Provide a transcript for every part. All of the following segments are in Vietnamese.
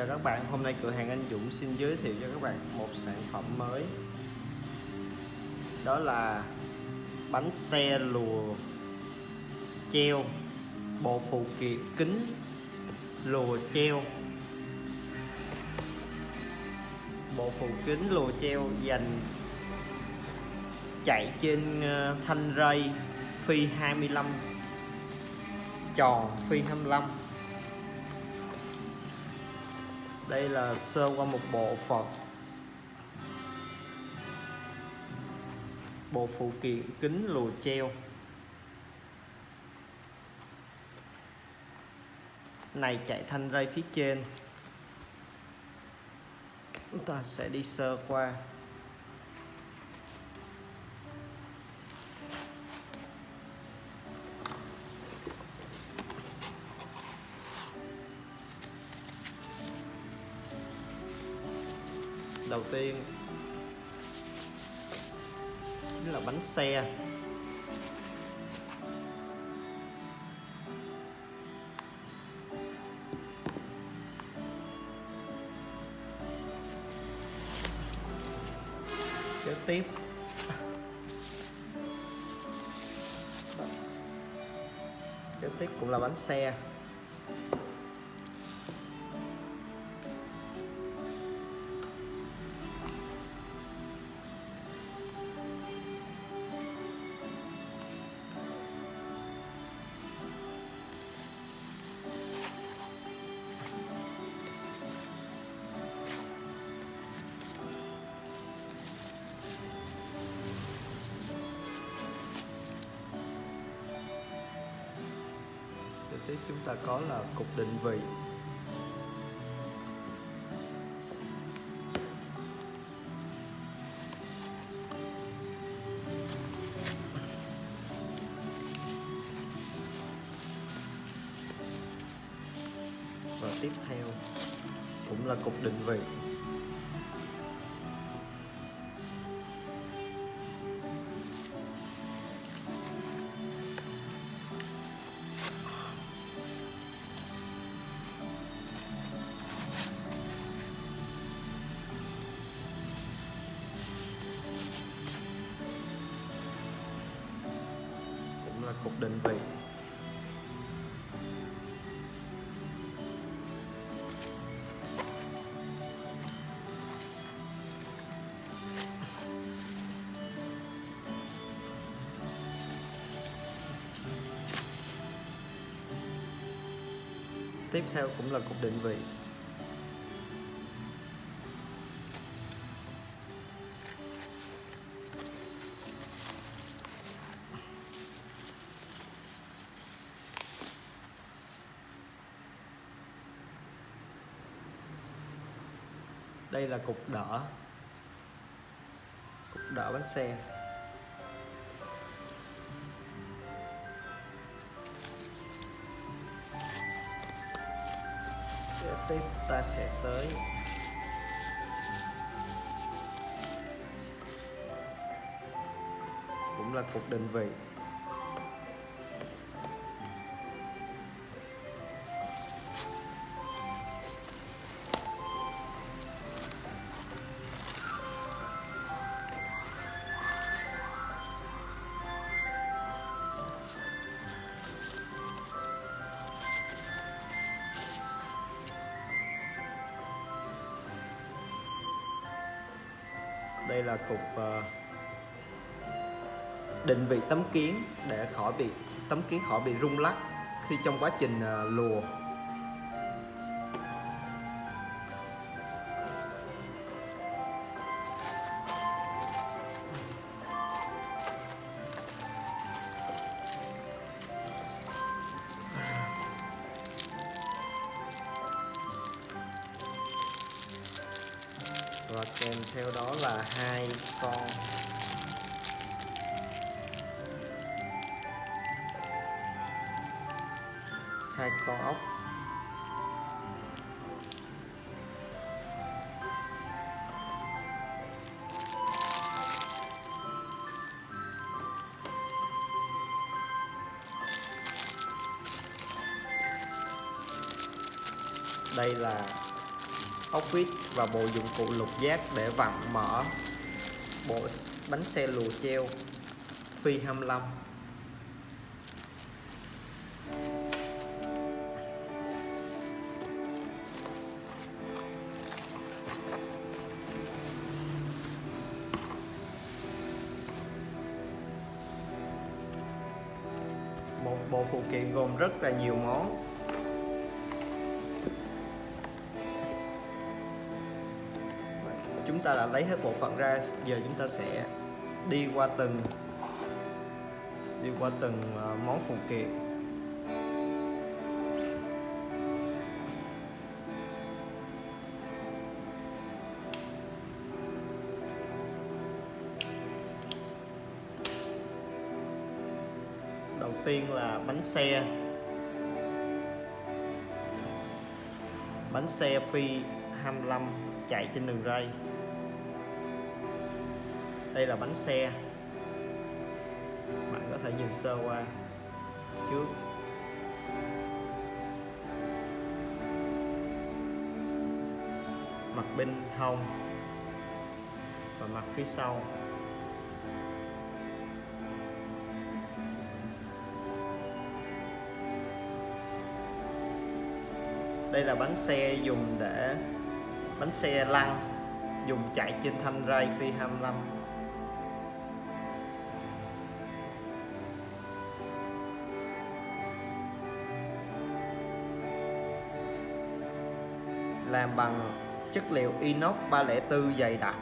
Chào các bạn, hôm nay cửa hàng anh Dũng xin giới thiệu cho các bạn một sản phẩm mới. Đó là bánh xe lùa treo bộ phụ kiện kính lùa treo. Bộ phụ kính lùa treo dành chạy trên ờ, thanh ray phi 25 tròn phi 25 đây là sơ qua một bộ phận. Bộ phụ kiện kính lùa treo. Này chạy thanh ray phía trên. Chúng ta sẽ đi sơ qua. Tiên. Chính là bánh xe. Kế tiếp. Kế tiếp cũng là bánh xe. Tiếp chúng ta có là cục định vị. Phục cục định vị. Tiếp theo cũng là cục định vị. Đây là cục đỡ. Cục đỡ bánh xe. Để tiếp ta sẽ tới. Cũng là cục định vị. Đây là cục ờ, định vị tấm kiến để khỏi bị, tấm kiến khỏi bị rung lắc khi trong quá trình ờ, lùa. Theo đó là hai con. Hai con ốc. Đây là ốc vít và bộ dụng cụ lục giác để vặn mở bộ bánh xe lùa treo. Phi 25 chúng ta đã lấy hết bộ phận ra, giờ chúng ta sẽ đi qua từng, đi qua từng ờ, món phụ kiện. Đầu tiên là bánh xe. Bánh xe phi 25 chạy trên đường ray đây là bánh xe. Bạn có thể nhìn sơ qua trước. Mặt bên hông và mặt phía sau. Đây là bánh xe dùng để, bánh xe lăn dùng chạy trên thanh ray phi 25 làm bằng chất liệu inox 304 dày đặc.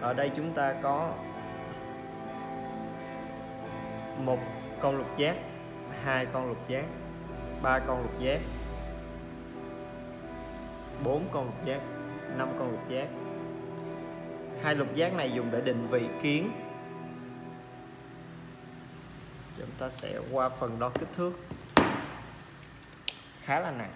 Ở đây chúng ta có một con lục giác, hai con lục giác ba con lục giác, bốn con lục giác, năm con lục giác. Hai lục giác này dùng để định vị kiến. Chúng ta sẽ qua phần đo kích thước. Khá là nặng.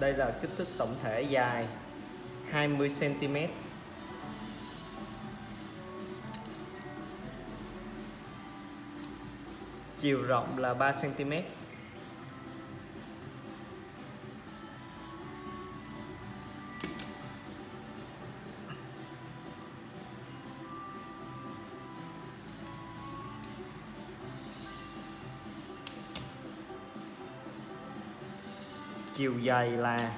Đây là kích thước tổng thể dài 20 cm. Chiều rộng là 3 cm. Chiều dài là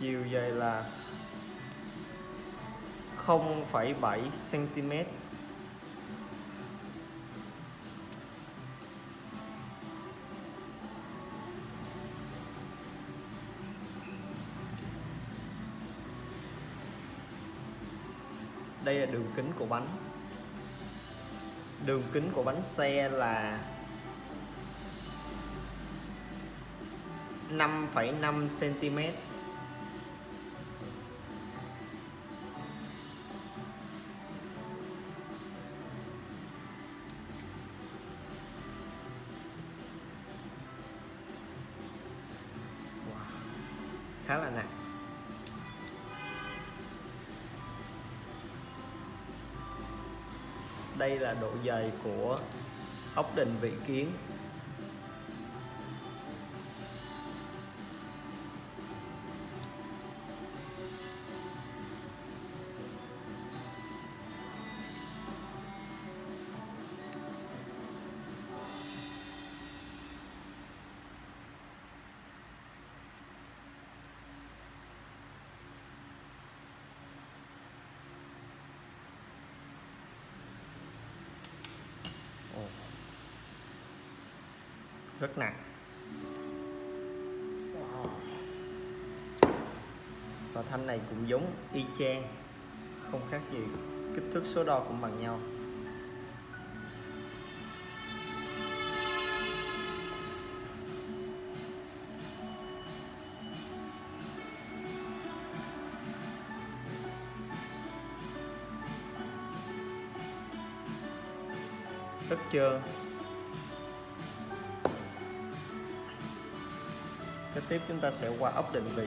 chiều dài là 0,7 cm đây là đường kính của bánh đường kính của bánh xe là 5,5 cm khá là nặng. Đây là độ dày của ốc định vị kiến. Rất nặng. Và thanh này cũng giống y chang, không khác gì kích thước số đo cũng bằng nhau. Rất trơn kế tiếp chúng ta sẽ qua ốc định vị.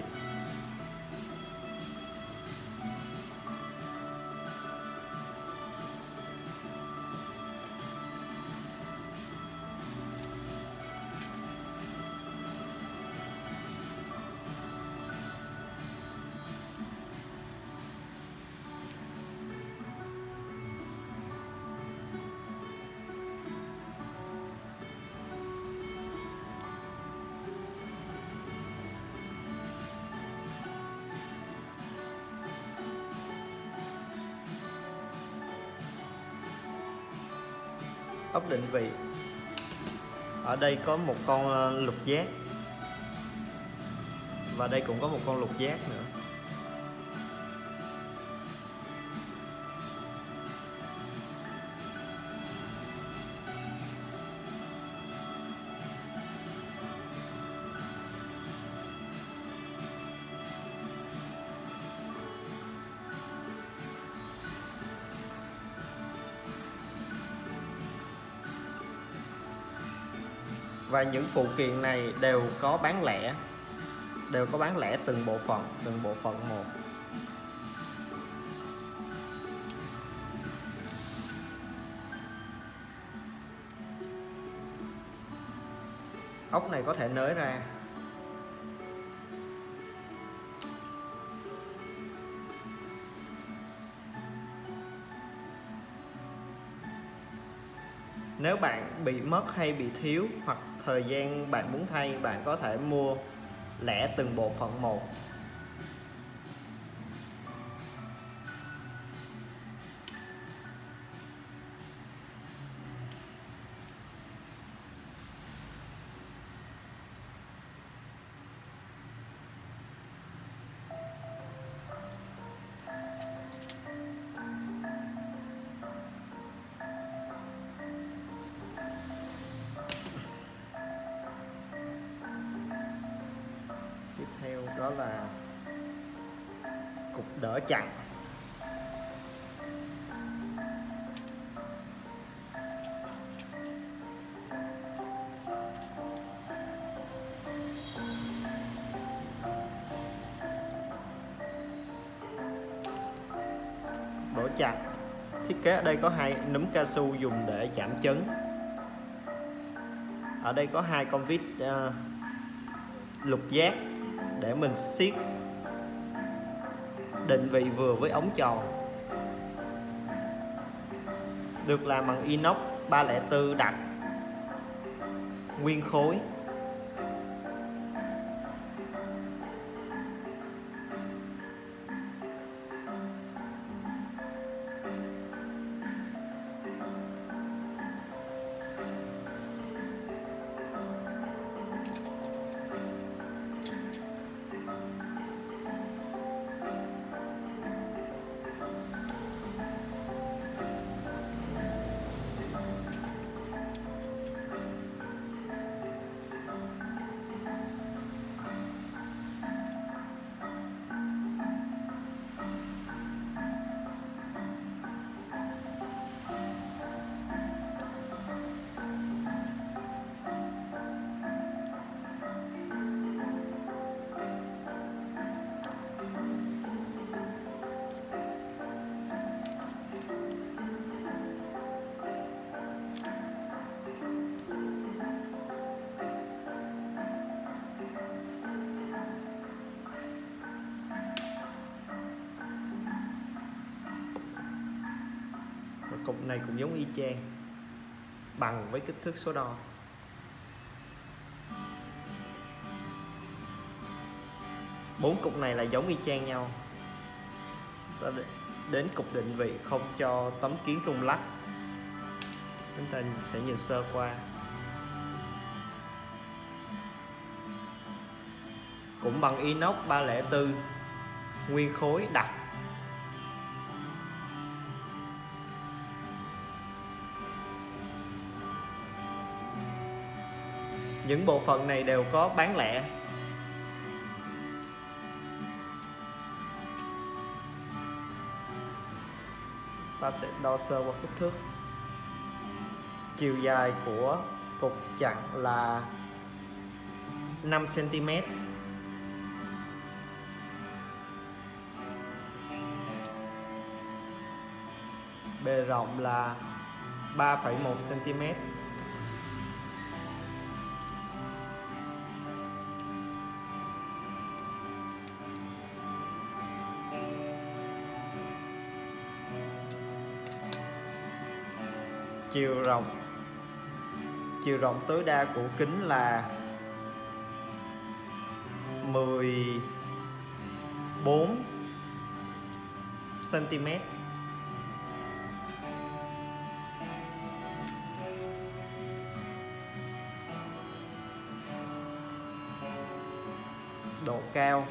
Ốc định vị. Ở đây có một con ờ, lục giác. Và đây cũng có một con lục giác nữa. Và những phụ kiện này đều có bán lẻ, đều có bán lẻ từng bộ phận, từng bộ phận một. Ốc này có thể nới ra. Nếu bạn bị mất hay bị thiếu hoặc thời gian bạn muốn thay bạn có thể mua lẻ từng bộ phận một. Chặt thiết kế ở đây có hai núm cao su dùng để chạm chấn. Ở đây có hai con vít uh, lục giác để mình siết định vị vừa với ống tròn. Được làm bằng inox 304 đặc nguyên khối. Này cũng giống y chang bằng với kích thước số đo. Bốn cục này là giống y chang nhau. Ta đến cục định vị không cho tấm kiến rung lắc. Chúng ta sẽ nhìn sơ qua. Cũng bằng inox 304 nguyên khối đặc những bộ phận này đều có bán lẻ. Ta sẽ đo sơ qua kích thước. Chiều dài của cục chặn là 5 cm bề rộng là 3,1 cm chiều rộng. Chiều rộng tối đa của kính là 14 cm độ cao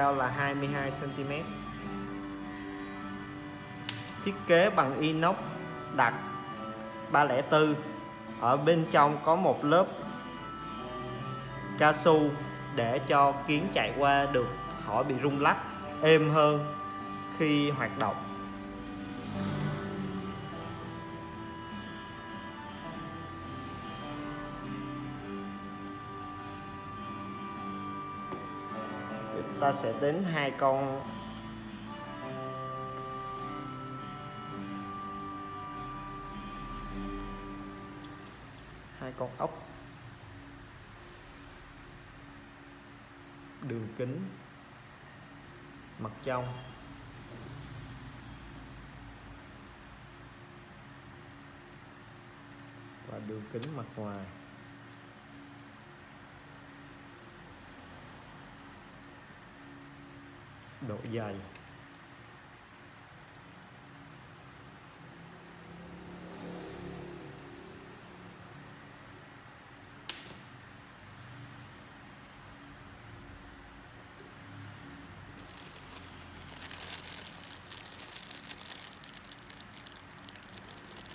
cao là 22 cm thiết kế bằng inox đặc 304 ở bên trong có một lớp cao su để cho kiến chạy qua được, khỏi bị rung lắc, êm hơn khi hoạt động. Ta sẽ đến hai con hai con ốc. Đường kính. Mặt trong và đường kính mặt ngoài. Độ dày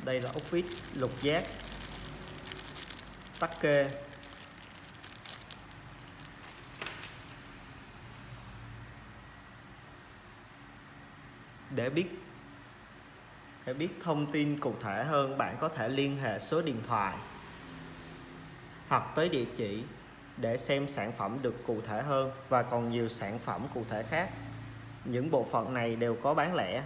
đây là ốc vít lục giác tắc kê. Để biết để biết thông tin cụ thể hơn, bạn có thể liên hệ số điện thoại hoặc tới địa chỉ để xem sản phẩm được cụ thể hơn và còn nhiều sản phẩm cụ thể khác. Những bộ phận này đều có bán lẻ.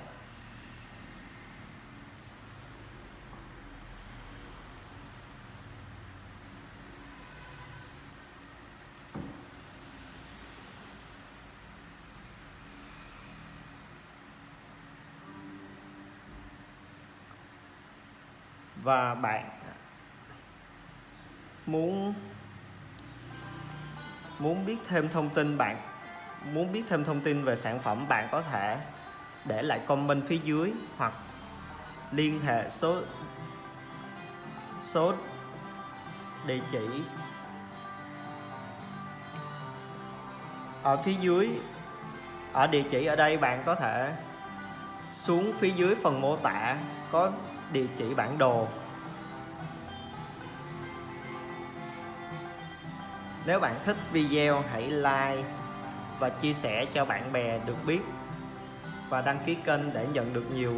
Và bạn muốn muốn biết thêm thông tin bạn, muốn biết thêm thông tin về sản phẩm, bạn có thể để lại comment phía dưới hoặc liên hệ số số địa chỉ ở phía dưới, ở địa chỉ ở đây bạn có thể xuống phía dưới phần mô tả có địa chỉ bản đồ. Nếu bạn thích video, hãy like và chia sẻ cho bạn bè được biết. Và đăng ký kênh để nhận được nhiều,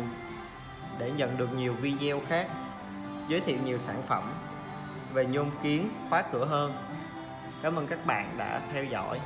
để nhận được nhiều video khác. Giới thiệu nhiều sản phẩm về nhôm kiến khóa cửa hơn. Cảm ơn các bạn đã theo dõi.